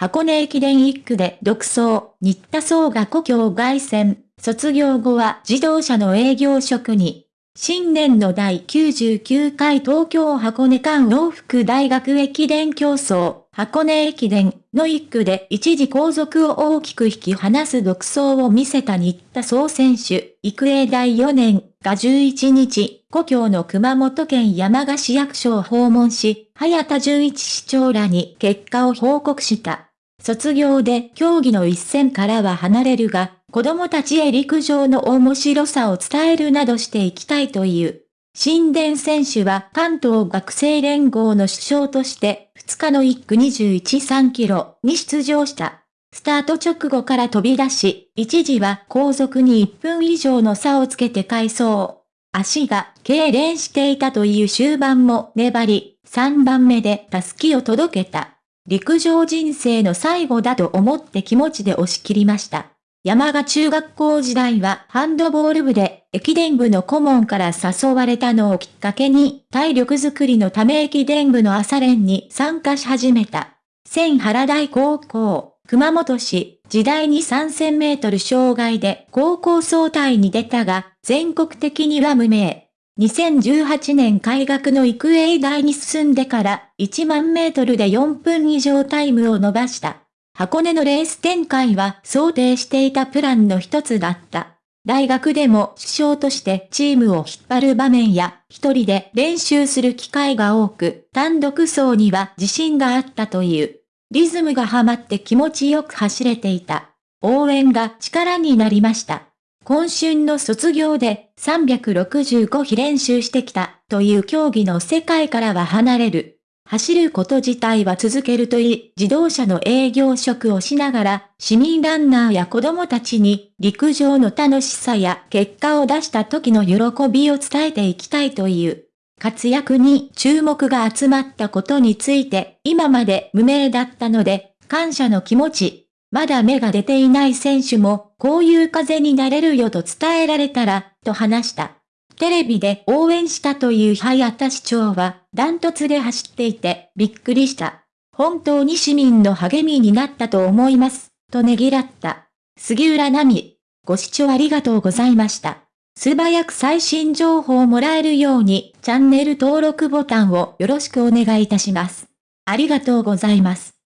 箱根駅伝1区で独走、新田総が故郷凱旋、卒業後は自動車の営業職に。新年の第99回東京箱根間往復大学駅伝競争、箱根駅伝の1区で一時後続を大きく引き離す独走を見せた新田総選手、育英大4年。が11日、故郷の熊本県山鹿市役所を訪問し、早田純一市長らに結果を報告した。卒業で競技の一線からは離れるが、子供たちへ陸上の面白さを伝えるなどしていきたいという。新田選手は関東学生連合の首相として2日の1区213キロに出場した。スタート直後から飛び出し、一時は後続に1分以上の差をつけて回走。足が痙攣していたという終盤も粘り、3番目でタスキを届けた。陸上人生の最後だと思って気持ちで押し切りました。山賀中学校時代はハンドボール部で駅伝部の顧問から誘われたのをきっかけに体力づくりのため駅伝部の朝練に参加し始めた。千原台高校、熊本市、時代に3000メートル障害で高校総体に出たが、全国的には無名。2018年開学の育英大に進んでから1万メートルで4分以上タイムを伸ばした。箱根のレース展開は想定していたプランの一つだった。大学でも主将としてチームを引っ張る場面や一人で練習する機会が多く、単独走には自信があったという。リズムがハマって気持ちよく走れていた。応援が力になりました。今春の卒業で365日練習してきたという競技の世界からは離れる。走ること自体は続けるといい、自動車の営業職をしながら、市民ランナーや子供たちに陸上の楽しさや結果を出した時の喜びを伝えていきたいという。活躍に注目が集まったことについて、今まで無名だったので、感謝の気持ち、まだ芽が出ていない選手も、こういう風になれるよと伝えられたら、と話した。テレビで応援したという早田市長は、ダントツで走っていて、びっくりした。本当に市民の励みになったと思います、とねぎらった。杉浦奈美、ご視聴ありがとうございました。素早く最新情報をもらえるように、チャンネル登録ボタンをよろしくお願いいたします。ありがとうございます。